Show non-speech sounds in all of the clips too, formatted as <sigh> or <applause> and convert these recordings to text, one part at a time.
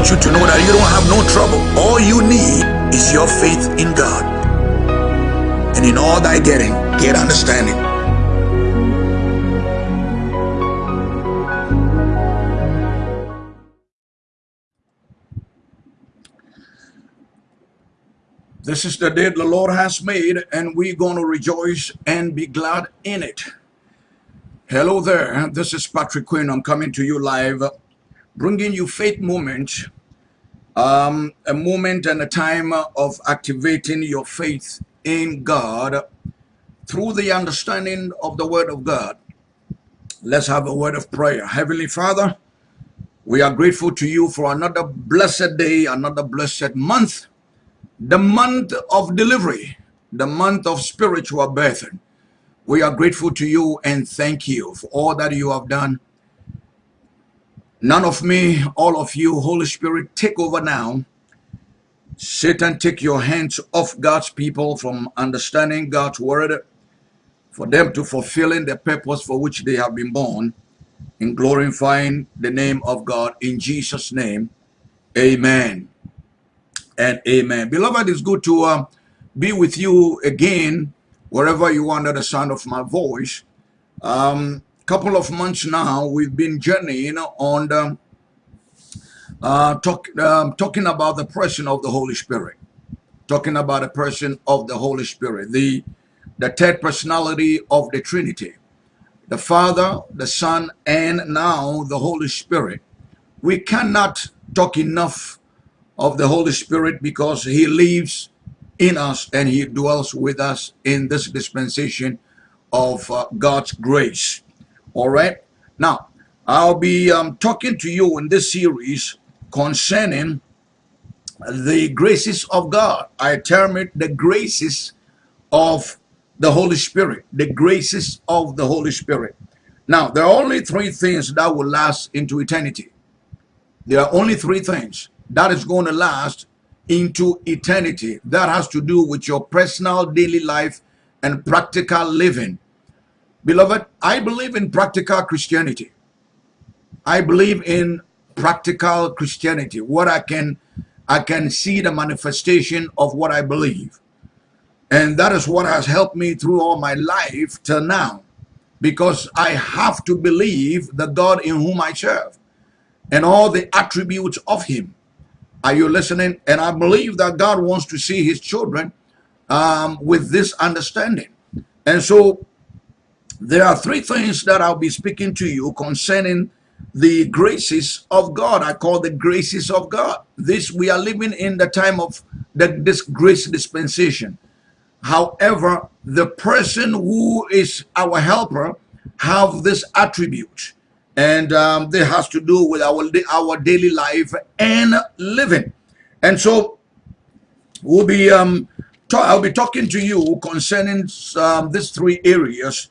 want you to know that you don't have no trouble. All you need is your faith in God. And in all thy getting, get understanding. This is the day the Lord has made, and we're going to rejoice and be glad in it. Hello there. This is Patrick Quinn. I'm coming to you live, bringing you faith moment, um, a moment and a time of activating your faith in God through the understanding of the Word of God. Let's have a word of prayer. Heavenly Father, we are grateful to you for another blessed day, another blessed month the month of delivery, the month of spiritual birthing. We are grateful to you and thank you for all that you have done. None of me, all of you, Holy Spirit, take over now. Satan, take your hands off God's people from understanding God's word for them to fulfilling the purpose for which they have been born in glorifying the name of God in Jesus' name. Amen and amen. Beloved, it's good to uh, be with you again, wherever you are under the sound of my voice. Um, couple of months now, we've been journeying on the, uh, talk, um, talking about the person of the Holy Spirit. Talking about the person of the Holy Spirit, the, the third personality of the Trinity. The Father, the Son, and now the Holy Spirit. We cannot talk enough of the Holy Spirit because he lives in us and he dwells with us in this dispensation of uh, God's grace. All right. Now, I'll be um, talking to you in this series concerning the graces of God. I term it the graces of the Holy Spirit, the graces of the Holy Spirit. Now, there are only three things that will last into eternity. There are only three things that is going to last into eternity. That has to do with your personal daily life and practical living. Beloved, I believe in practical Christianity. I believe in practical Christianity, what I can I can see the manifestation of what I believe. And that is what has helped me through all my life till now. Because I have to believe the God in whom I serve and all the attributes of him. Are you listening? And I believe that God wants to see his children um, with this understanding. And so there are three things that I'll be speaking to you concerning the graces of God. I call the graces of God. This we are living in the time of the, this grace dispensation. However, the person who is our helper have this attribute and um, this has to do with our our daily life and living and so we'll be um i'll be talking to you concerning um, these three areas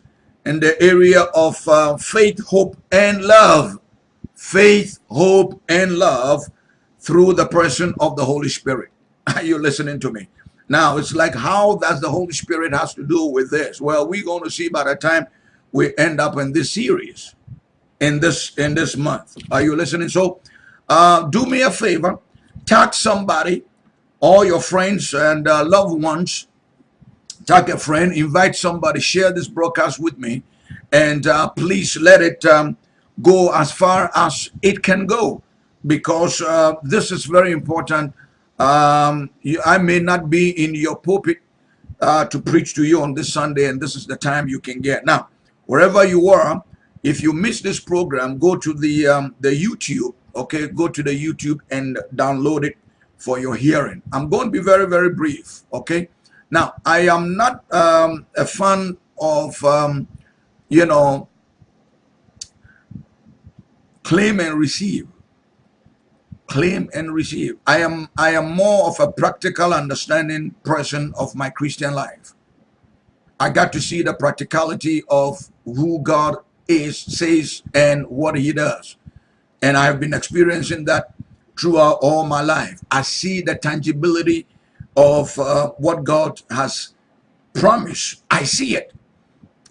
in the area of uh, faith hope and love. Faith hope and love through the person of the holy spirit. <laughs> Are you listening to me. Now it's like how does the holy spirit has to do with this? Well we're going to see by the time we end up in this series in this in this month. Are you listening? So uh, do me a favor, tag somebody, all your friends and uh, loved ones, tag a friend, invite somebody, share this broadcast with me, and uh, please let it um, go as far as it can go because uh, this is very important. Um, you, I may not be in your pulpit uh, to preach to you on this Sunday, and this is the time you can get. Now, wherever you are, if you miss this program go to the um, the youtube okay go to the youtube and download it for your hearing i'm going to be very very brief okay now i am not um, a fan of um, you know claim and receive claim and receive i am i am more of a practical understanding person of my christian life i got to see the practicality of who god is, says, and what he does. And I have been experiencing that throughout all my life. I see the tangibility of uh, what God has promised. I see it.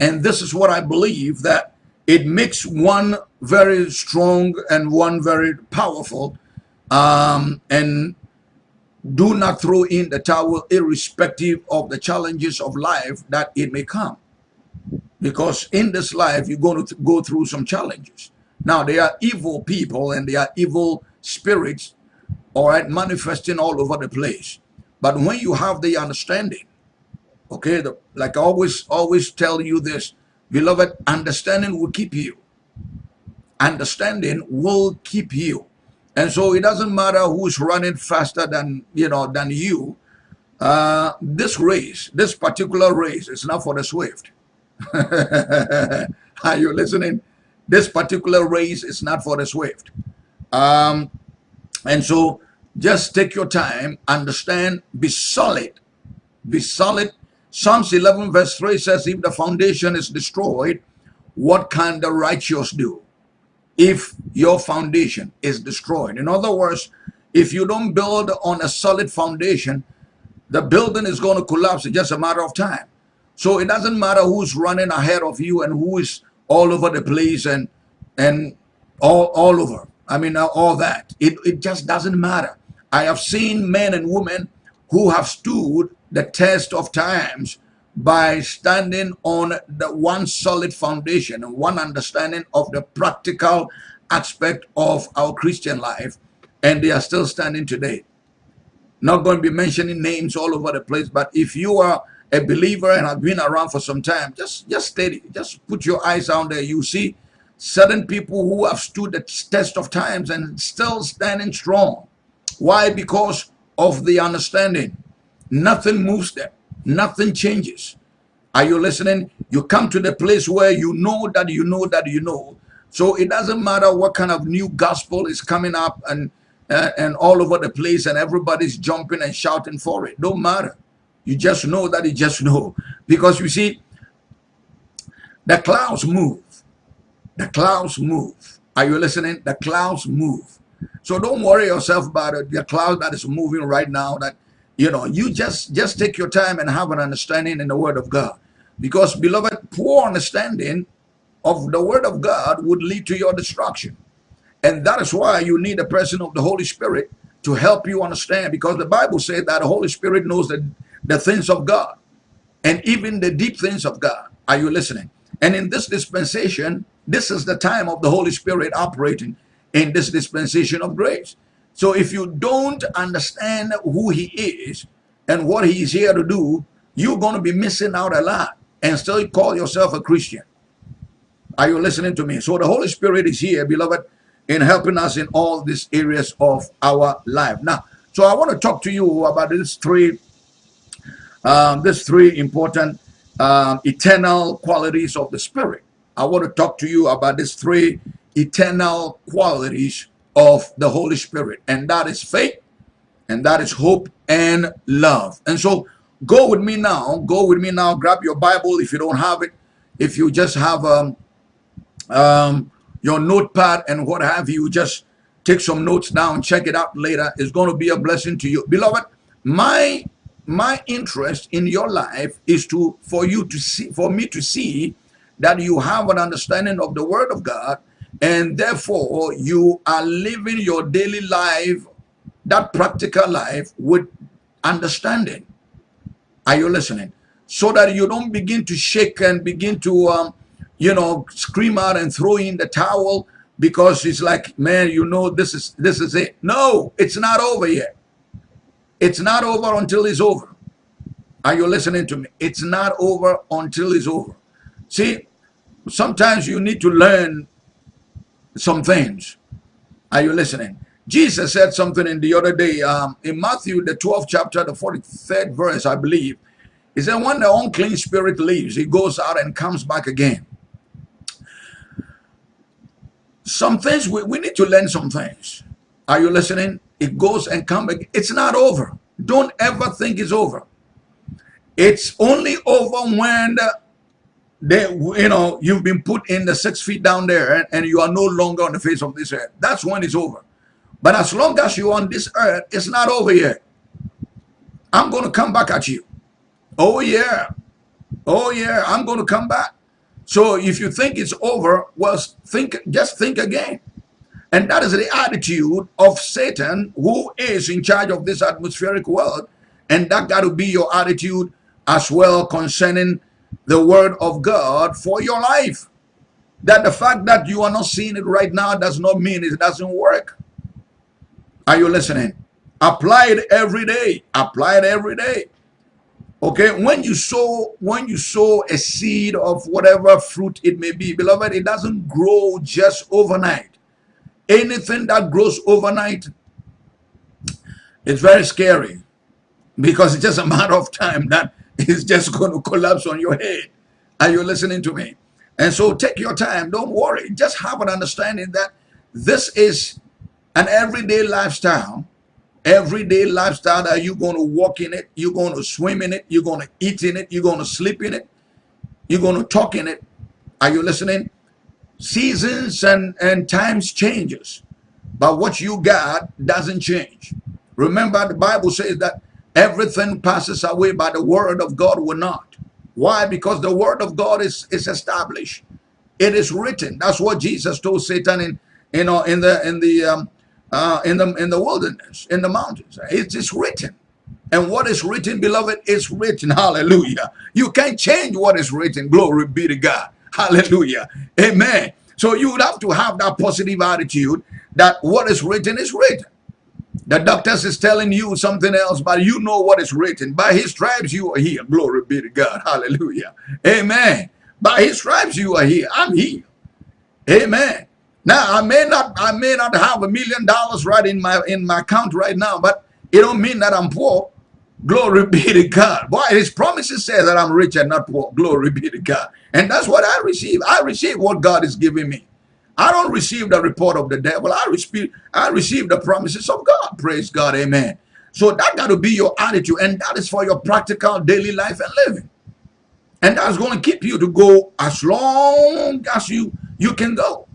And this is what I believe that it makes one very strong and one very powerful um, and do not throw in the towel irrespective of the challenges of life that it may come because in this life you're going to go through some challenges now there are evil people and there are evil spirits all right manifesting all over the place but when you have the understanding okay the, like i always always tell you this beloved understanding will keep you. Understanding will keep you. And so it doesn't matter who's running faster than you know than you uh, this race this particular race is not for the swift. <laughs> Are you listening? This particular race is not for the swift. Um, and so just take your time understand be solid be solid psalms 11 verse 3 says if the foundation is destroyed what can the righteous do if your foundation is destroyed. In other words, if you don't build on a solid foundation, the building is going to collapse in just a matter of time. So it doesn't matter who's running ahead of you and who is all over the place and and all all over. I mean, all that. It, it just doesn't matter. I have seen men and women who have stood the test of times by standing on the one solid foundation and one understanding of the practical aspect of our Christian life, and they are still standing today. Not going to be mentioning names all over the place, but if you are a believer and have been around for some time, just just steady, just put your eyes out there. You see certain people who have stood the test of times and still standing strong. Why? Because of the understanding. Nothing moves them. Nothing changes. Are you listening? You come to the place where you know that you know that you know. So it doesn't matter what kind of new gospel is coming up and uh, and all over the place and everybody's jumping and shouting for it. Don't matter. You just know that you just know. Because you see, the clouds move. The clouds move. Are you listening? The clouds move. So don't worry yourself about it. The cloud that is moving right now that you know, you just just take your time and have an understanding in the Word of God. Because, beloved, poor understanding of the Word of God would lead to your destruction. And that is why you need the presence of the Holy Spirit to help you understand. Because the Bible said that the Holy Spirit knows the, the things of God and even the deep things of God. Are you listening? And in this dispensation, this is the time of the Holy Spirit operating in this dispensation of grace. So if you don't understand who he is and what he's here to do, you're going to be missing out a lot and still call yourself a Christian. Are you listening to me? So the Holy Spirit is here, beloved, in helping us in all these areas of our life. Now, so I want to talk to you about these three, um, these three important um, eternal qualities of the Spirit. I want to talk to you about these three eternal qualities of the Holy Spirit, and that is faith, and that is hope and love. And so go with me now, go with me now, grab your Bible if you don't have it, if you just have um, um, your notepad and what have you, just take some notes down, check it out later. It's going to be a blessing to you. Beloved, my my interest in your life is to for you to see for me to see that you have an understanding of the word of God and therefore you are living your daily life that practical life with understanding. Are you listening? So that you don't begin to shake and begin to um, you know scream out and throw in the towel because it's like man you know this is this is it. No it's not over yet. It's not over until it's over. Are you listening to me? It's not over until it's over. See sometimes you need to learn some things. Are you listening? Jesus said something in the other day um, in Matthew, the 12th chapter, the 43rd verse, I believe. He said, when the unclean spirit leaves, he goes out and comes back again. Some things, we, we need to learn some things. Are you listening? It goes and comes back. It's not over. Don't ever think it's over. It's only over when the they you know you've been put in the six feet down there and, and, you are no longer on the face of this earth. That's when it's over. But as long as you're on this earth it's not over yet. I'm going to come back at you. Oh yeah. Oh yeah i'm going to come back. So if you think it's over well think just think again. And that is the attitude of Satan, who is in charge of this atmospheric world. And that got to be your attitude as well concerning the word of God for your life. That the fact that you are not seeing it right now does not mean it doesn't work. Are you listening? Apply it every day. Apply it every day. Okay, when you sow, when you sow a seed of whatever fruit it may be, beloved, it doesn't grow just overnight. Anything that grows overnight is very scary because it's just a matter of time that <laughs> it's just going to collapse on your head. Are you listening to me? And so take your time. Don't worry. Just have an understanding that this is an everyday lifestyle everyday lifestyle that you're going to walk in it, you're going to swim in it, you're going to eat in it, you're going to sleep in it, you're going to talk in it. Are you listening? Seasons and, and times changes, but what you got doesn't change. Remember, the Bible says that everything passes away, but the word of God will not. Why? Because the word of God is, is established. It is written. That's what Jesus told Satan in, you know, in the in the um, uh, in the in the wilderness, in the mountains. It's written. And what is written, beloved, is written. Hallelujah. You can't change what is written. Glory be to God. Hallelujah. Amen. So you would have to have that positive attitude that what is written is written. The doctors is telling you something else, but you know what is written. By his stripes you are healed. Glory be to God. Hallelujah. Amen. By his stripes you are here. I'm healed. Amen. Now I may not I may not have a million dollars right in my in my account right now, but it don't mean that I'm poor. Glory be to God. Boy, his promises say that I'm rich and not poor. Glory be to God. And that's what I receive. I receive what God is giving me. I don't receive the report of the devil. I receive, I receive the promises of God. Praise God. Amen. So that got to be your attitude. And that is for your practical daily life and living. And that's going to keep you to go as long as you, you can go.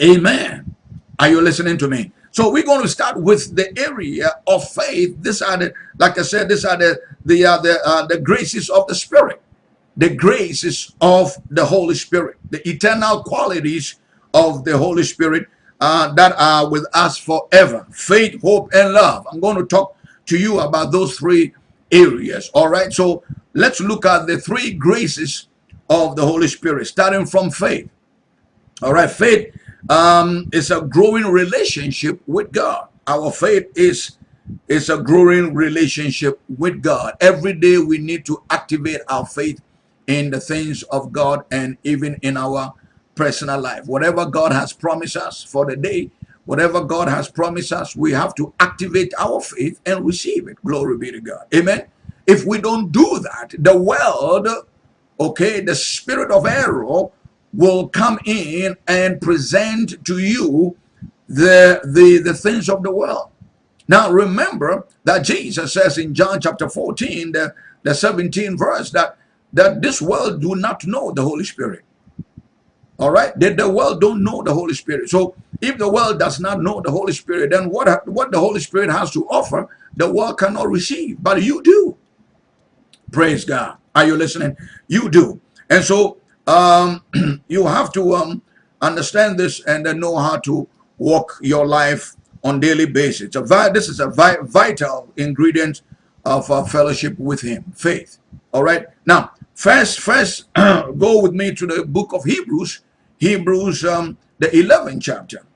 Amen. Are you listening to me? So we're going to start with the area of faith. These are the, like I said, these are the the uh, the uh, the graces of the Spirit, the graces of the Holy Spirit, the eternal qualities of the Holy Spirit uh, that are with us forever. Faith, hope, and love. I'm going to talk to you about those three areas. All right. So let's look at the three graces of the Holy Spirit, starting from faith. All right. Faith um, it's a growing relationship with God. Our faith is is a growing relationship with God. Every day we need to activate our faith in the things of God and even in our personal life. Whatever God has promised us for the day, whatever God has promised us, we have to activate our faith and receive it. Glory be to God. Amen. If we don't do that, the world, okay, the spirit of error will come in and present to you the, the, the things of the world. Now remember that Jesus says in John chapter 14, the, the 17 verse, that, that this world do not know the Holy Spirit. All right, that the world don't know the Holy Spirit. So if the world does not know the Holy Spirit, then what, what the Holy Spirit has to offer, the world cannot receive. But you do. Praise God. Are you listening? You do. And so um, <clears throat> you have to um, understand this and then know how to walk your life on daily basis. this is a vi vital ingredient of our fellowship with Him, faith. All right. Now, first, first, <clears throat> go with me to the book of Hebrews, Hebrews, um, the 11th chapter.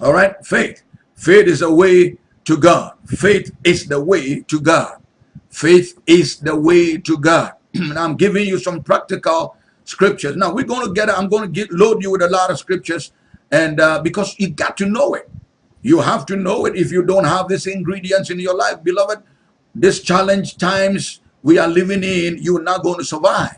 All right. Faith. Faith is the way to God. Faith is the way to God. Faith is the way to God. <clears throat> and I'm giving you some practical scriptures. Now we're going to get, I'm going to get load you with a lot of scriptures and uh, because you got to know it. You have to know it if you don't have these ingredients in your life, beloved. This challenge times we are living in, you're not going to survive.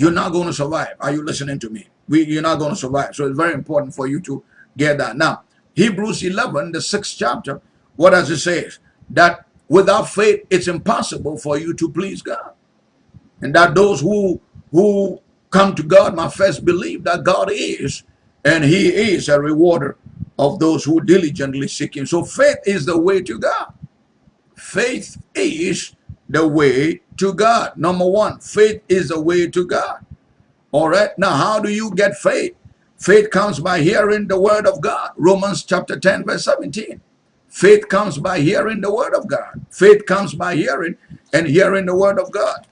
You're not going to survive. Are you listening to me? We, you're not going to survive. So it's very important for you to get that. Now, Hebrews 11, the sixth chapter, what does it say? That without faith, it's impossible for you to please God. And that those who who come to God must first believe that God is, and he is a rewarder of those who diligently seek him. So faith is the way to God. Faith is the way to God. Number one, faith is the way to God. All right. Now, how do you get faith? Faith comes by hearing the word of God. Romans chapter 10, verse 17. Faith comes by hearing the word of God. Faith comes by hearing and hearing the word of God.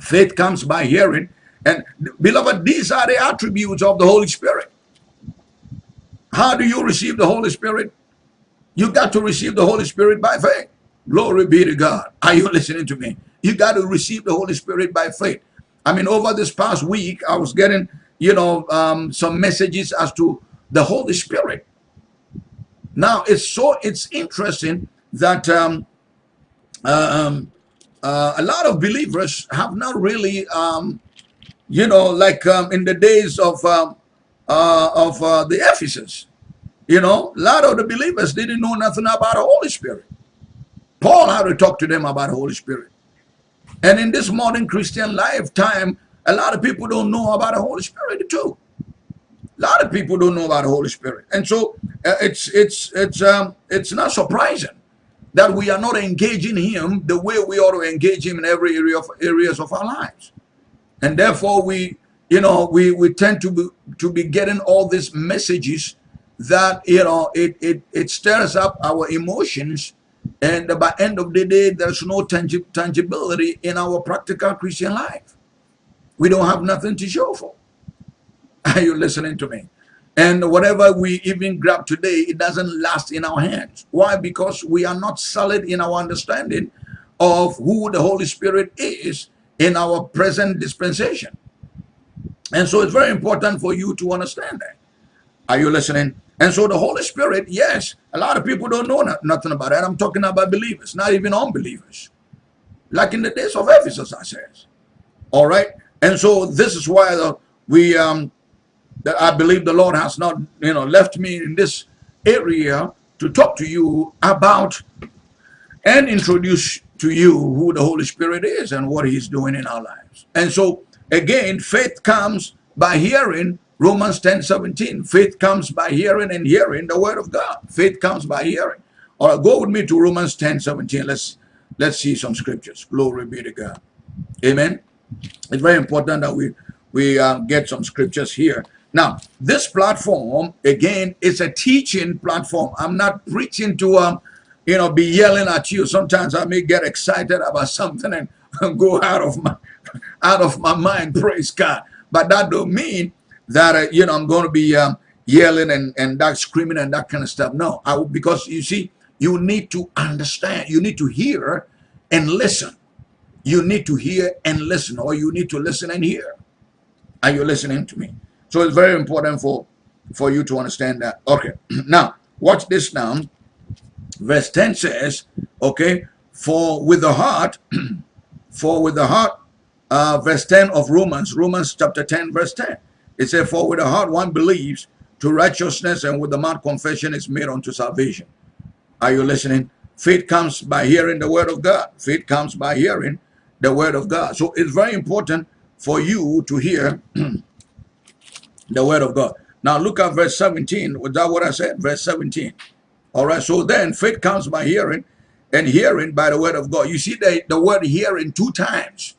Faith comes by hearing. And beloved, these are the attributes of the Holy Spirit. How do you receive the Holy Spirit? You got to receive the Holy Spirit by faith. Glory be to God. Are you listening to me? You got to receive the Holy Spirit by faith. I mean, over this past week, I was getting, you know, um, some messages as to the Holy Spirit. Now, it's so, it's interesting that um, uh, um, uh, a lot of believers have not really, um, you know, like um, in the days of, um, uh, of uh, the Ephesus, you know, a lot of the believers didn't know nothing about the Holy Spirit. Paul had to talk to them about the Holy Spirit. And in this modern Christian lifetime, a lot of people don't know about the Holy Spirit too. A lot of people don't know about the Holy Spirit. And so uh, it's it's it's um it's not surprising that we are not engaging him the way we ought to engage him in every area of areas of our lives. And therefore we you know we we tend to be to be getting all these messages that you know it it it stirs up our emotions and by end of the day, there's no tangi tangibility in our practical Christian life. We don't have nothing to show for. <laughs> Are you listening to me? And whatever we even grab today, it doesn't last in our hands. Why? Because we are not solid in our understanding of who the Holy Spirit is in our present dispensation. And so it's very important for you to understand that. Are you listening? And so the Holy Spirit, yes, a lot of people don't know nothing about that. I'm talking about believers, not even unbelievers. Like in the days of Ephesus, I says. All right. And so this is why the, we, um, that I believe the Lord has not, you know, left me in this area to talk to you about and introduce to you who the Holy Spirit is and what he's doing in our lives. And so again, faith comes by hearing Romans 10 17. Faith comes by hearing and hearing the word of God. Faith comes by hearing. All right, go with me to Romans 10 17. Let's let's see some scriptures. Glory be to God. Amen. It's very important that we we uh, get some scriptures here. Now, this platform again is a teaching platform. I'm not preaching to um, you know, be yelling at you. Sometimes I may get excited about something and <laughs> go out of my <laughs> out of my mind. Praise God. But that don't mean that uh, you know I'm going to be um, yelling and and that screaming and that kind of stuff. No, I, because you see, you need to understand. You need to hear and listen. You need to hear and listen, or you need to listen and hear. Are you listening to me? So it's very important for for you to understand that. Okay, <clears throat> now watch this now. Verse 10 says, okay, for with the heart, <clears throat> for with the heart, uh, verse 10 of Romans, Romans chapter 10, verse 10. It said, For with the heart one believes to righteousness, and with the mouth confession is made unto salvation. Are you listening? Faith comes by hearing the word of God. Faith comes by hearing the word of God. So it's very important for you to hear <clears throat> the word of God. Now look at verse 17. Was that what I said? Verse 17. All right. So then faith comes by hearing and hearing by the word of God. You see the, the word hearing two times.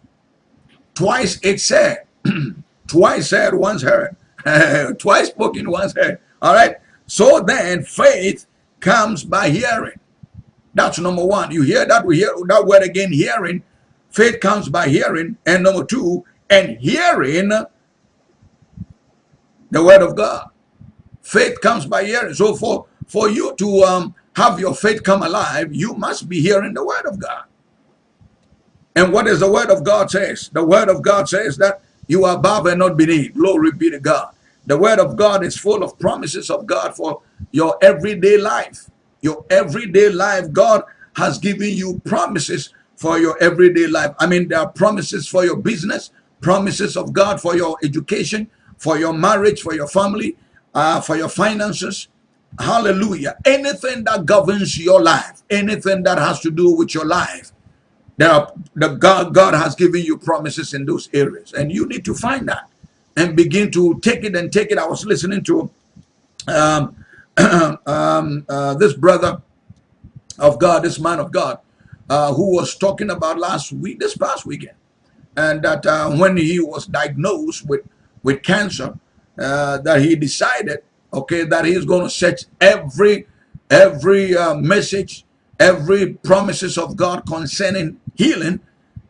Twice it said, <clears throat> Twice said, once heard. <laughs> Twice spoken, once heard. All right. So then faith comes by hearing. That's number one. You hear that? We hear that word again, hearing. Faith comes by hearing. And number two, and hearing the word of God. Faith comes by hearing. So for, for you to um, have your faith come alive, you must be hearing the word of God. And what does the word of God says? The word of God says that you are above and not beneath. Glory be to God. The word of God is full of promises of God for your everyday life. Your everyday life, God has given you promises for your everyday life. I mean, there are promises for your business, promises of God for your education, for your marriage, for your family, uh, for your finances. Hallelujah. Anything that governs your life, anything that has to do with your life, there are the God, God has given you promises in those areas, and you need to find that and begin to take it and take it. I was listening to um, <clears throat> um, uh, this brother of God, this man of God, uh, who was talking about last week, this past weekend, and that uh, when he was diagnosed with with cancer, uh, that he decided, okay, that he's going to set every every uh, message, every promises of God concerning healing,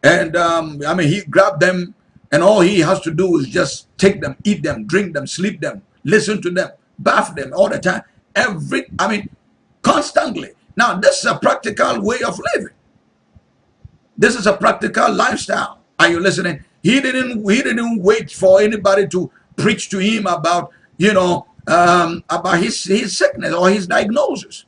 and um, I mean he grabbed them, and all he has to do is just take them, eat them, drink them, sleep them, listen to them, bath them all the time. Every, I mean, constantly. Now this is a practical way of living. This is a practical lifestyle. Are you listening? He didn't he didn't wait for anybody to preach to him about, you know, um, about his, his sickness or his diagnosis.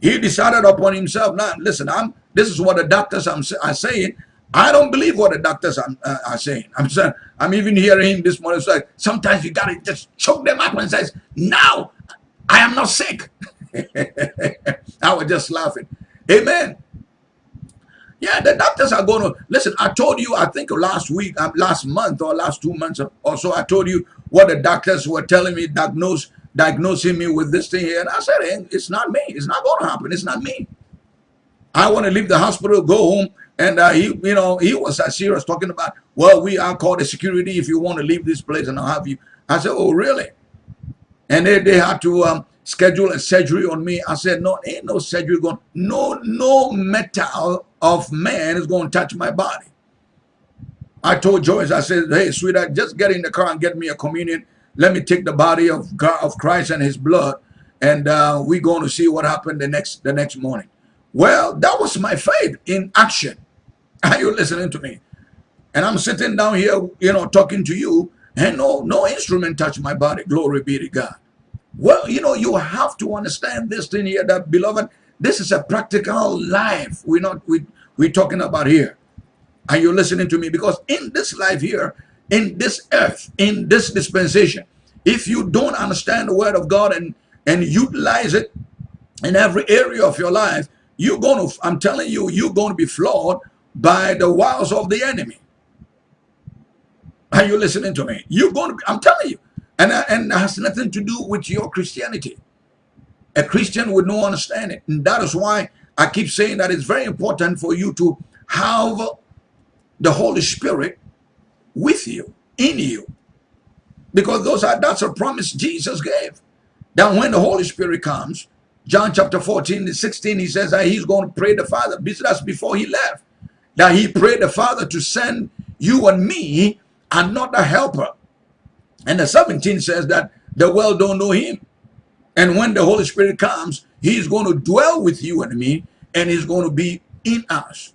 He decided upon himself. Now, listen, I'm this is what the doctors are, saying. I don't believe what the doctors are, uh, are saying. I'm saying, I'm even hearing him this morning. So sometimes you gotta just choke them up and says, "Now, I am not sick." <laughs> I was just laughing. Amen. Yeah, the doctors are going to listen. I told you, I think last week, um, last month, or last two months or so, I told you what the doctors were telling me, diagnose, diagnosing me with this thing here. And I said, hey, it's not me. It's not going to happen. It's not me. I want to leave the hospital, go home. And uh, he, you know, he was uh, serious talking about, well, we are called the security if you want to leave this place and I'll have you. I said, oh, really? And they, they had to um, schedule a surgery on me. I said, no, ain't no surgery going. No, no metal of man is going to touch my body. I told Joyce, I said, hey, sweetheart, just get in the car and get me a communion. Let me take the body of God, of Christ and his blood, and uh, we're going to see what happened the next the next morning. Well, that was my faith in action. <laughs> Are you listening to me? And I'm sitting down here, you know, talking to you, and no, no instrument touched my body. Glory be to God. Well, you know, you have to understand this thing here, that beloved, this is a practical life. We're not we we're talking about here. Are you listening to me? Because in this life here, in this earth, in this dispensation, if you don't understand the word of God and, and utilize it in every area of your life, you're going to, I'm telling you, you're going to be flawed by the wiles of the enemy. Are you listening to me? You're going to, be, I'm telling you, and, uh, and it has nothing to do with your Christianity. A Christian would not understand it. And that is why I keep saying that it's very important for you to have the Holy Spirit with you, in you. Because those are that's a promise Jesus gave. That when the Holy Spirit comes, John chapter 14 16, he says that he's going to pray the Father. That's before he left. That he prayed the Father to send you and me another helper. And the 17 says that the world don't know him. And when the Holy Spirit comes, he's going to dwell with you and me, and he's going to be in us.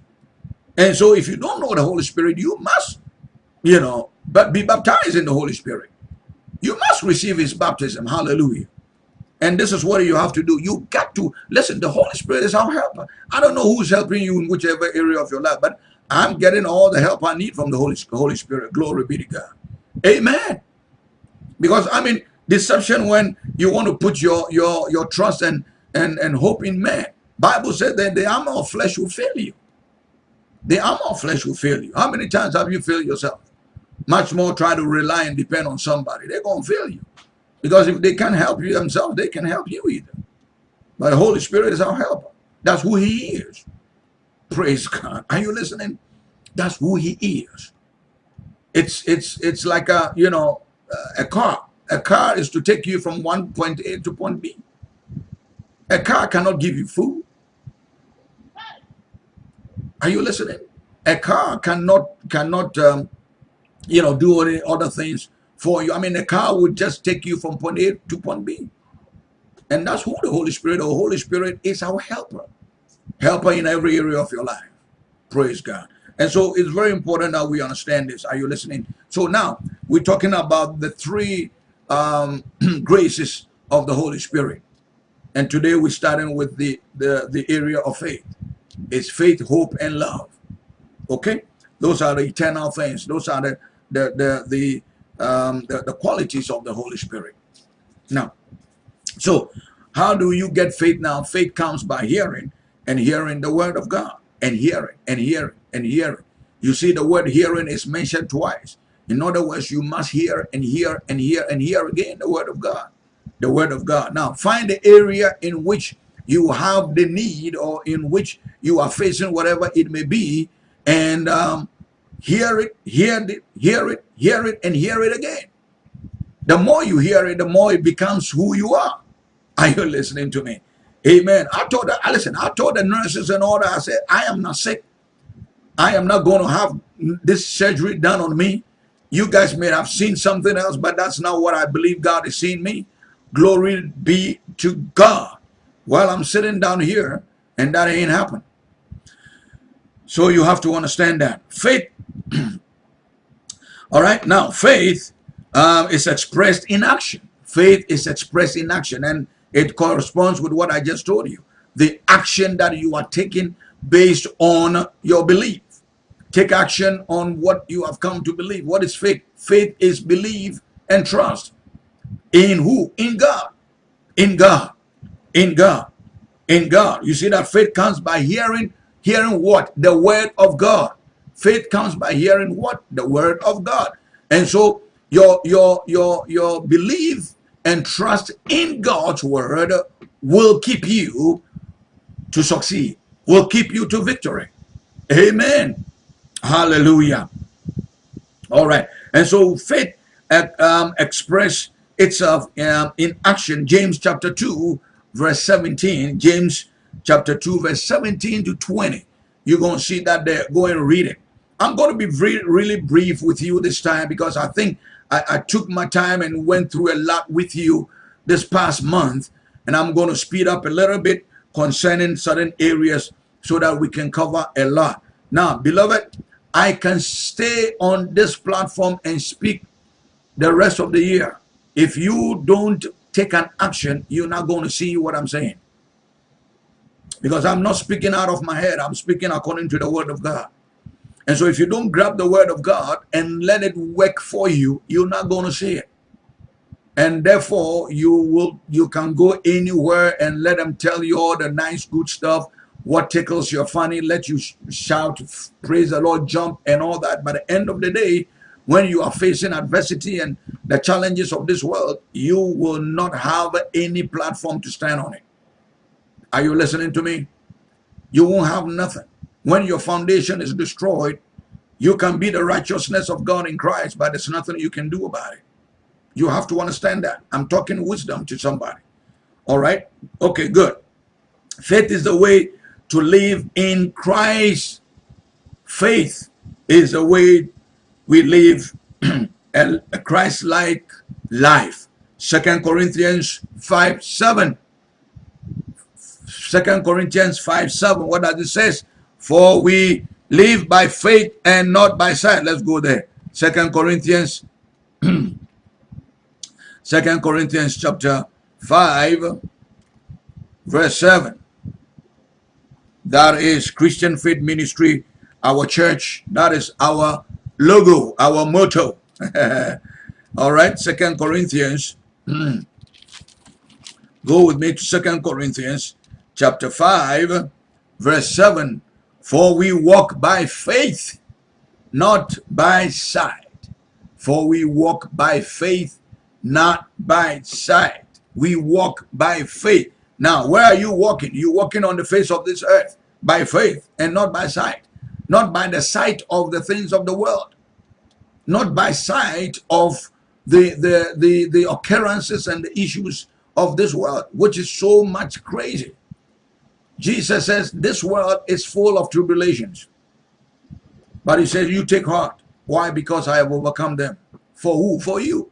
And so if you don't know the Holy Spirit, you must, you know, but be baptized in the Holy Spirit. You must receive his baptism. Hallelujah. And this is what you have to do. You got to listen. The Holy Spirit is our helper. I don't know who's helping you in whichever area of your life, but I'm getting all the help I need from the Holy, Holy Spirit. Glory be to God. Amen. Because I mean, deception when you want to put your your your trust and and and hope in man. Bible said that the armor of flesh will fail you. The armor of flesh will fail you. How many times have you failed yourself? Much more try to rely and depend on somebody. They're to fail you. Because if they can't help you themselves, they can help you either. But the Holy Spirit is our helper. That's who he is. Praise God. Are you listening? That's who he is. It's it's it's like a, you know, a car. A car is to take you from one point A to point B. A car cannot give you food. Are you listening? A car cannot cannot um, you know do any other things for you. I mean, a car would just take you from point A to point B, and that's who the Holy Spirit. The Holy Spirit is our helper, helper in every area of your life. Praise God. And so it's very important that we understand this. Are you listening? So now we're talking about the three um, <clears throat> graces of the Holy Spirit. And today we're starting with the, the, the area of faith. It's faith, hope, and love. Okay? Those are the eternal things. Those are the the the the, um, the, the qualities of the Holy Spirit. Now, so how do you get faith now? Faith comes by hearing and hearing the word of God and hearing and hearing and hearing. You see the word hearing is mentioned twice. In other words, you must hear and hear and hear and hear again the word of God. The word of God. Now, find the area in which you have the need or in which you are facing whatever it may be and um, hear it, hear it, hear it, hear it, and hear it again. The more you hear it, the more it becomes who you are. Are you listening to me? Amen. I told I listen, I told the nurses and all that, I said, I am not sick. I am not going to have this surgery done on me. You guys may have seen something else, but that's not what I believe God is seeing me. Glory be to God. While I'm sitting down here, and that ain't happened. So you have to understand that. Faith, <clears throat> all right, now faith um, is expressed in action. Faith is expressed in action, and it corresponds with what I just told you. The action that you are taking based on your belief. Take action on what you have come to believe. What is faith? Faith is belief and trust. In who? In God. In God. In God. In God. You see that faith comes by hearing. Hearing what? The word of God. Faith comes by hearing what? The word of God. And so your your your your belief and trust in God's word will keep you to succeed, will keep you to victory. Amen. Hallelujah. All right. And so faith um, express itself um, in action. James chapter 2, verse 17. James chapter 2, verse 17 to 20. You're going to see that there. Go and read it. I'm going to be really, really brief with you this time because I think I, I took my time and went through a lot with you this past month. And I'm going to speed up a little bit concerning certain areas so that we can cover a lot. Now, beloved, I can stay on this platform and speak the rest of the year. If you don't take an action, you're not going to see what I'm saying. Because I'm not speaking out of my head. I'm speaking according to the word of God. And so if you don't grab the word of God and let it work for you, you're not going to see it. And therefore, you will you can go anywhere and let them tell you all the nice, good stuff, what tickles your funny, let you shout, praise the Lord, jump, and all that. By the end of the day, when you are facing adversity and the challenges of this world, you will not have any platform to stand on it. Are you listening to me? You won't have nothing. When your foundation is destroyed, you can be the righteousness of God in Christ, but there's nothing you can do about it. You have to understand that. I'm talking wisdom to somebody. All right? Okay, good. Faith is the way to live in Christ. Faith is the way we live <clears throat> a, Christ-like life. Second Corinthians 5, 7. Second Corinthians 5, 7. What does it say? For we live by faith and not by sight. Let's go there. Second Corinthians, <clears throat> Second Corinthians chapter 5, verse 7. That is Christian Faith Ministry, our church. That is our logo, our motto. <laughs> All right, Second Corinthians. <clears throat> Go with me to Second Corinthians chapter 5, verse 7 for we walk by faith, not by sight. For we walk by faith, not by sight. We walk by faith. Now, where are you walking? You're walking on the face of this earth by faith and not by sight. Not by the sight of the things of the world. Not by sight of the, the, the, the occurrences and the issues of this world, which is so much crazy. Jesus says this world is full of tribulations. But he says, you take heart. Why? Because I have overcome them. For who? For you.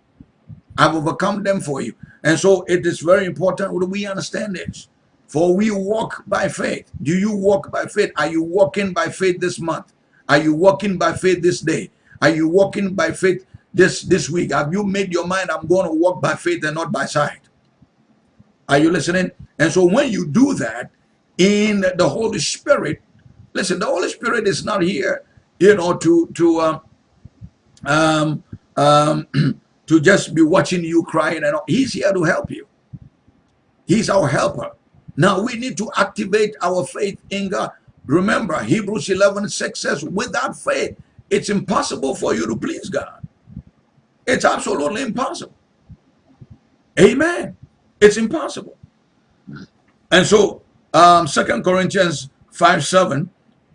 I've overcome them for you. And so it is very important that we understand this. For we walk by faith. Do you walk by faith? Are you walking by faith this month? Are you walking by faith this day? Are you walking by faith this, this week? Have you made your mind, I'm going to walk by faith and not by sight? Are you listening? And so when you do that, in the Holy Spirit. Listen, the Holy Spirit is not here, you know, to to um, um, um, <clears throat> to just be watching you crying and all. He's here to help you. He's our helper. Now we need to activate our faith in God. Remember, Hebrews 11, 6 says, without faith, it's impossible for you to please God. It's absolutely impossible. Amen. It's impossible. And so um, Second Corinthians 5 7.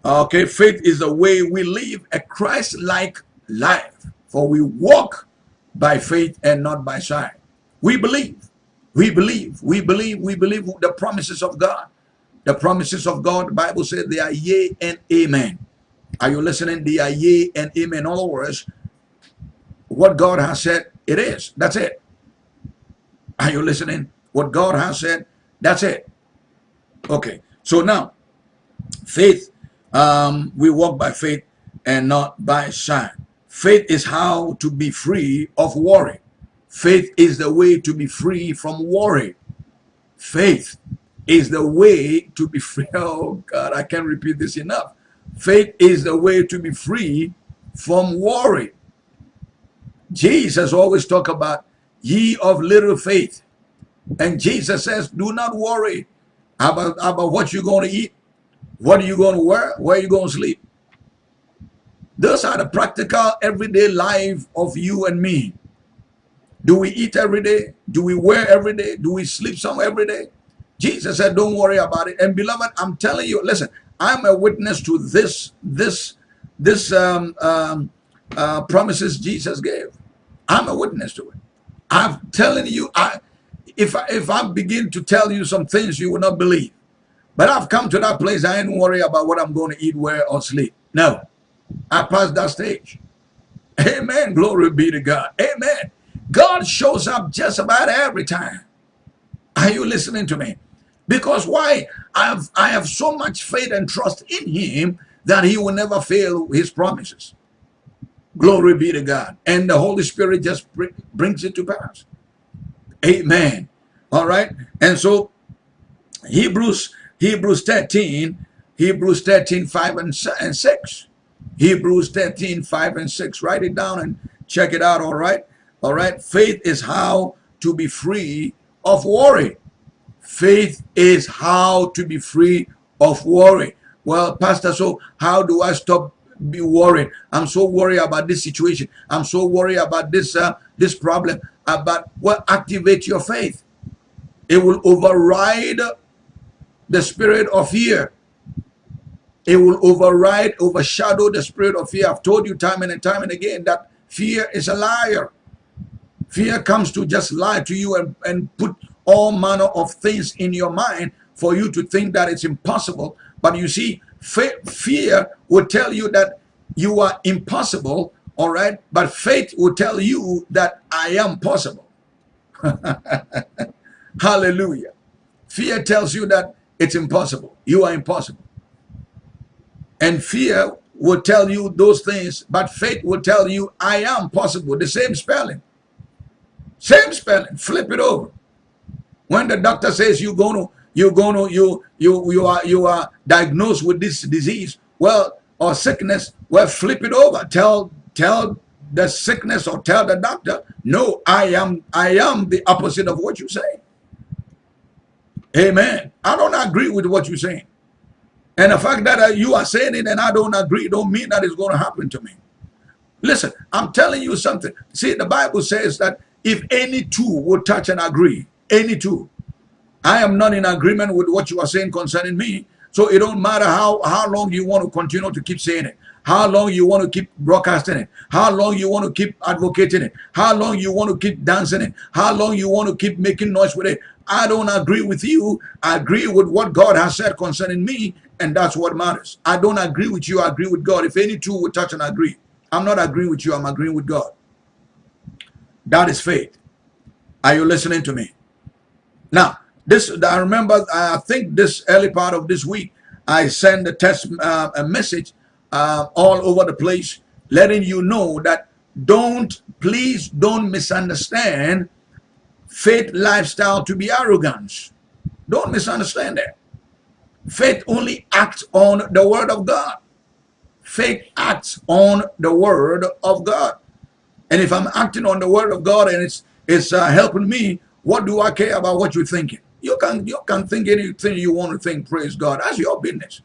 Okay, faith is the way we live a Christ like life. For we walk by faith and not by sight. We believe. We believe. We believe. We believe the promises of God. The promises of God, the Bible says they are yea and amen. Are you listening? They are yea and amen. In other words, what God has said, it is. That's it. Are you listening? What God has said, that's it. Okay. So now, faith, um, we walk by faith and not by sight. Faith is how to be free of worry. Faith is the way to be free from worry. Faith is the way to be <laughs> free. Oh God, I can't repeat this enough. Faith is the way to be free from worry. Jesus always talk about ye of little faith. And Jesus says, do not worry about, how about what you're going to eat, what are you going to wear, where are you going to sleep. Those are the practical everyday life of you and me. Do we eat every day? Do we wear every day? Do we sleep some every day? Jesus said, don't worry about it. And beloved, I'm telling you, listen, I'm a witness to this, this, this um, um, uh, promises Jesus gave. I'm a witness to it. I'm telling you, I, if I, if I begin to tell you some things you will not believe, but I've come to that place. I ain't worry about what I'm going to eat, wear, or sleep. No, I passed that stage. Amen. Glory be to God. Amen. God shows up just about every time. Are you listening to me? Because why? I have, I have so much faith and trust in him that he will never fail his promises. Glory be to God. And the Holy Spirit just brings it to pass. Amen. All right. And so Hebrews, Hebrews 13, Hebrews 13, 5 and 6. Hebrews 13, 5 and 6. Write it down and check it out. All right. All right. Faith is how to be free of worry. Faith is how to be free of worry. Well, Pastor, so how do I stop be worried? I'm so worried about this situation. I'm so worried about this uh, this problem. About well, activate your faith. It will override the spirit of fear. It will override, overshadow the spirit of fear. I've told you time and time and again that fear is a liar. Fear comes to just lie to you and, and put all manner of things in your mind for you to think that it's impossible. But you see, fear will tell you that you are impossible, all right? But faith will tell you that I am possible. <laughs> Hallelujah. Fear tells you that it's impossible. You are impossible. And fear will tell you those things, but faith will tell you I am possible. The same spelling. Same spelling. Flip it over. When the doctor says you're going to you're going to you you you are you are diagnosed with this disease, well, or sickness, well, flip it over. Tell tell the sickness or tell the doctor, no, I am I am the opposite of what you say. Amen. I don't agree with what you're saying. And the fact that uh, you are saying it and I don't agree don't mean that it's going to happen to me. Listen, I'm telling you something. See, the Bible says that if any two would touch and agree, any two. I am not in agreement with what you are saying concerning me. So it don't matter how, how long you want to continue to keep saying it. How long you want to keep broadcasting it. How long you want to keep advocating it. How long you want to keep dancing it. How long you want to keep making noise with it. I don't agree with you. I agree with what God has said concerning me. And that's what matters. I don't agree with you. I agree with God. If any two would touch and agree. I'm not agreeing with you. I'm agreeing with God. That is faith. Are you listening to me? Now, this I remember, I think this early part of this week, I sent a test uh, a message uh, all over the place, letting you know that don't, please don't misunderstand faith lifestyle to be arrogance. Don't misunderstand that. Faith only acts on the word of God. Faith acts on the word of God. And if I'm acting on the word of God and it's it's uh, helping me, what do I care about what you're thinking? You can you can think anything you want to think. Praise God. That's your business.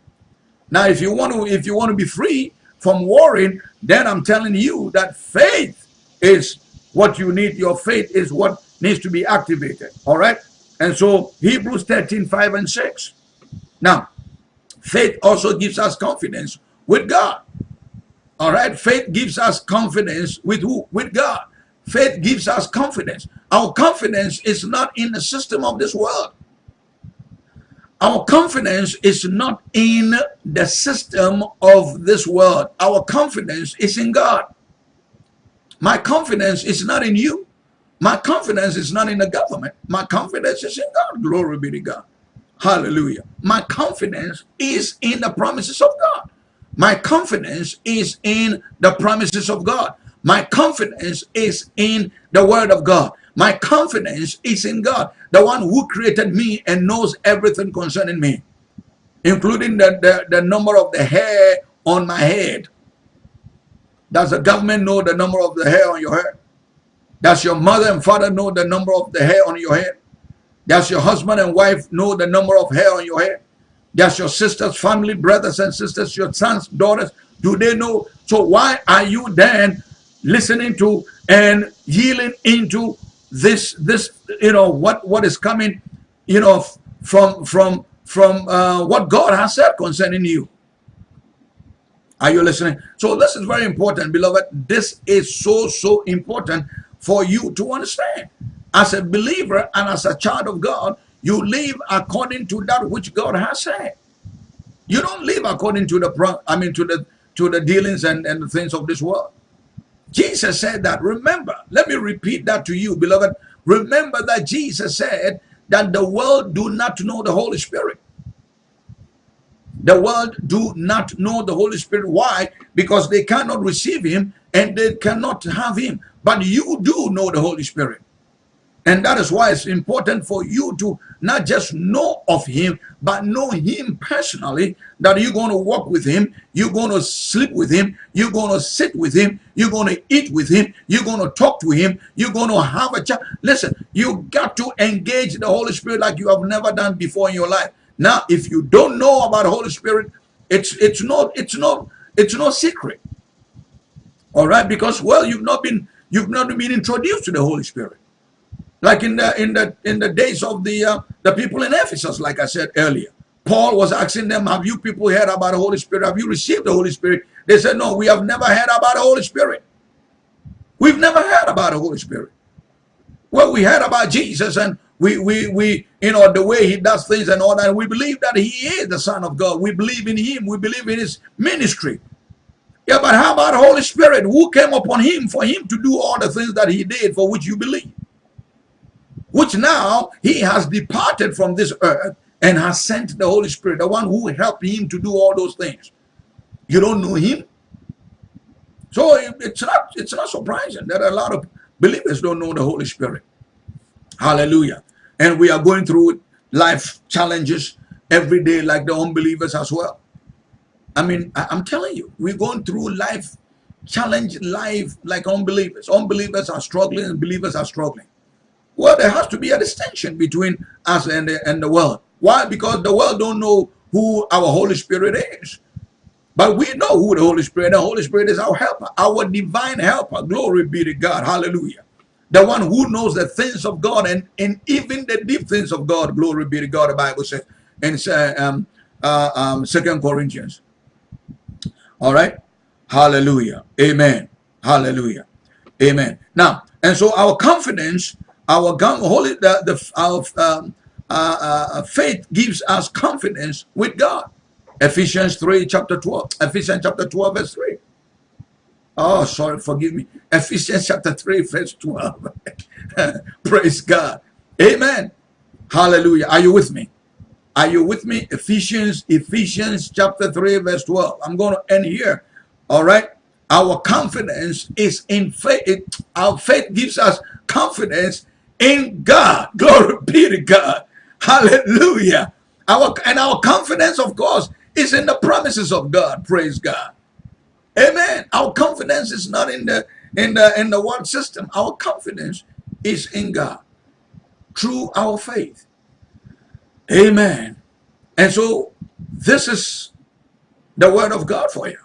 Now, if you want to if you want to be free from worrying, then I'm telling you that faith is what you need. Your faith is what needs to be activated. All right. And so Hebrews 13, 5 and 6. Now, faith also gives us confidence with God. All right. Faith gives us confidence with who? With God. Faith gives us confidence. Our confidence is not in the system of this world. Our confidence is not in the system of this world. Our confidence is in God. My confidence is not in you. My confidence is not in the government. My confidence is in God. Glory be to God. Hallelujah. My confidence is in the promises of God. My confidence is in the promises of God. My confidence is in the word of God. My confidence is in God, the one who created me and knows everything concerning me, including the, the, the number of the hair on my head. Does the government know the number of the hair on your head? Does your mother and father know the number of the hair on your head? Does your husband and wife know the number of hair on your head? Does your sisters, family, brothers and sisters, your sons, daughters, do they know? So why are you then listening to and yielding into this, this, you know, what, what is coming, you know, from, from, from uh, what God has said concerning you? Are you listening? So this is very important, beloved. This is so, so important for you to understand. As a believer and as a child of God, you live according to that which God has said. You don't live according to the I mean to the to the dealings and, and the things of this world. Jesus said that. Remember, let me repeat that to you, beloved. Remember that Jesus said that the world do not know the Holy Spirit. The world do not know the Holy Spirit. Why? Because they cannot receive him and they cannot have him. But you do know the Holy Spirit. And that is why it's important for you to not just know of him, but know him personally, that you're going to walk with him, you're going to sleep with him, you're going to sit with him, you're going to eat with him, you're going to talk to him, you're going to have a chat. Listen, you got to engage the Holy Spirit like you have never done before in your life. Now, if you don't know about the Holy Spirit, it's it's not it's not it's no secret. All right, because well, you've not been you've not been introduced to the Holy Spirit like in the in the in the days of the uh, the people in Ephesus, like I said earlier. Paul was asking them, "Have you people heard about the Holy Spirit? Have you received the Holy Spirit?" They said, "No, we have never heard about the Holy Spirit. We've never heard about the Holy Spirit." Well, we heard about Jesus, and we we we you know the way he does things and all that. We believe that he is the Son of God. We believe in him. We believe in his ministry. Yeah, but how about Holy Spirit? Who came upon him for him to do all the things that he did for which you believe? Which now he has departed from this earth and has sent the Holy Spirit, the one who helped him to do all those things. You don't know him? So it's not, it's not surprising that a lot of believers don't know the Holy Spirit. Hallelujah. And we are going through life challenges every day like the unbelievers as well. I mean, I'm telling you, we're going through life challenge life like unbelievers. Unbelievers are struggling and believers are struggling. Well, there has to be a distinction between us and the, and the world. Why? Because the world don't know who our Holy Spirit is. But we know who the Holy Spirit. The Holy Spirit is our helper, our divine helper. Glory be to God. Hallelujah. The one who knows the things of God and, and even the deep things of God. Glory be to God. The Bible says in uh, um, uh, um, Second Corinthians. All right. Hallelujah. Amen. Hallelujah. Amen. Now, and so our confidence our holy, the, the our um, uh, uh, faith gives us confidence with God. Ephesians 3, chapter 12. Ephesians chapter 12, verse 3. Oh, sorry, forgive me. Ephesians chapter 3, verse 12. <laughs> Praise God. Amen. Hallelujah. Are you with me? Are you with me? Ephesians, Ephesians chapter 3, verse 12. I'm going to end here. All right. Our confidence is in faith. Our faith gives us confidence in God. <laughs> Glory be to God. Hallelujah. Our and our confidence, of course, is in the promises of God. Praise God. Amen. Our confidence is not in the in the in the world system. Our confidence is in God through our faith. Amen. And so this is the word of God for you.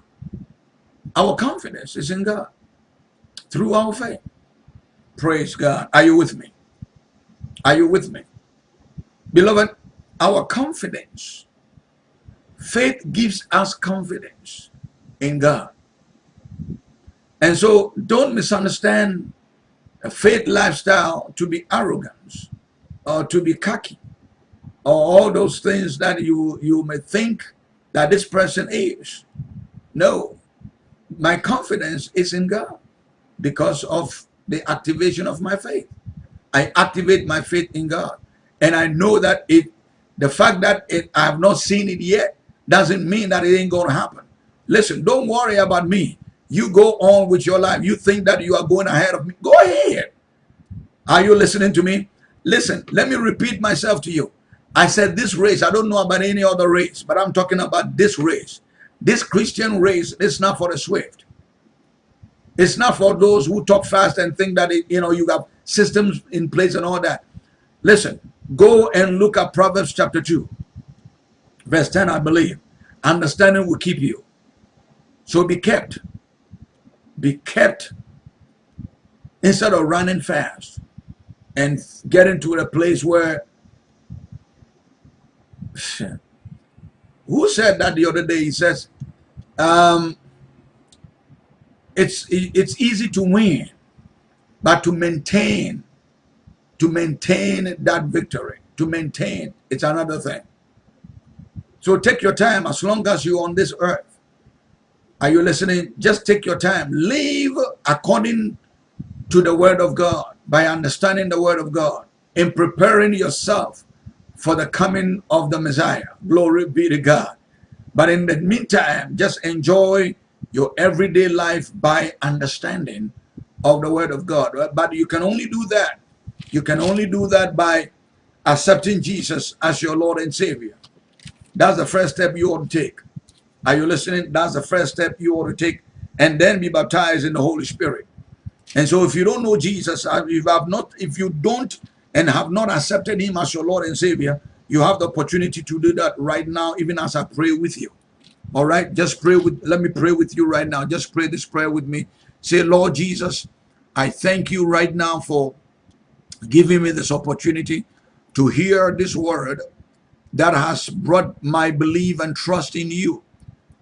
Our confidence is in God through our faith. Praise God. Are you with me? Are you with me? Beloved, our confidence, faith gives us confidence in God. And so don't misunderstand a faith lifestyle to be arrogance or to be cocky or all those things that you, you may think that this person is. No, my confidence is in God because of the activation of my faith. I activate my faith in God. And I know that it, the fact that it, I have not seen it yet doesn't mean that it ain't going to happen. Listen, don't worry about me. You go on with your life. You think that you are going ahead of me. Go ahead. Are you listening to me? Listen, let me repeat myself to you. I said this race, I don't know about any other race, but I'm talking about this race. This Christian race is not for the swift. It's not for those who talk fast and think that, it, you know, you have systems in place and all that. Listen, go and look at Proverbs chapter 2, verse 10, I believe. Understanding will keep you. So be kept. Be kept instead of running fast and getting to a place where who said that the other day he says um, it's it's easy to win but to maintain to maintain that victory to maintain it's another thing. So take your time as long as you're on this earth. Are you listening? Just take your time. Live according to the word of god by understanding the word of god in preparing yourself for the coming of the messiah. Glory be to god. But in the meantime just enjoy your everyday life by understanding of the word of God. But you can only do that. You can only do that by accepting Jesus as your Lord and Savior. That's the first step you ought to take. Are you listening? That's the first step you ought to take and then be baptized in the Holy Spirit. And so if you don't know Jesus, uh, if you have not, if you don't and have not accepted him as your Lord and Savior, you have the opportunity to do that right now, even as I pray with you. All right, just pray with, let me pray with you right now. Just pray this prayer with me. Say, Lord Jesus, I thank you right now for giving me this opportunity to hear this word that has brought my belief and trust in you,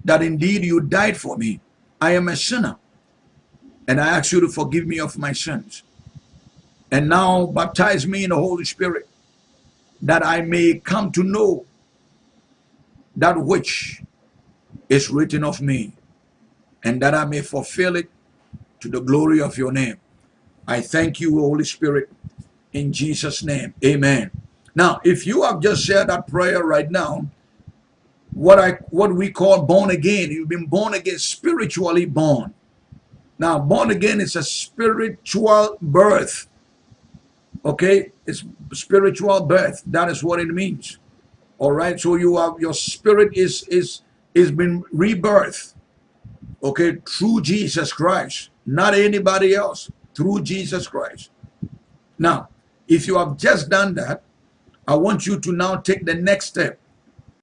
that indeed you died for me. I am a sinner, and I ask you to forgive me of my sins. And now baptize me in the Holy Spirit, that I may come to know that which is written of me, and that I may fulfill it to the glory of your name. I thank you, Holy Spirit, in Jesus' name. Amen. Now, if you have just said that prayer right now, what I what we call born again, you've been born again, spiritually born. Now, born again is a spiritual birth. Okay, it's spiritual birth. That is what it means. All right. So you have your spirit is is is been rebirth, okay, through Jesus Christ, not anybody else, through Jesus Christ. Now, if you have just done that, I want you to now take the next step.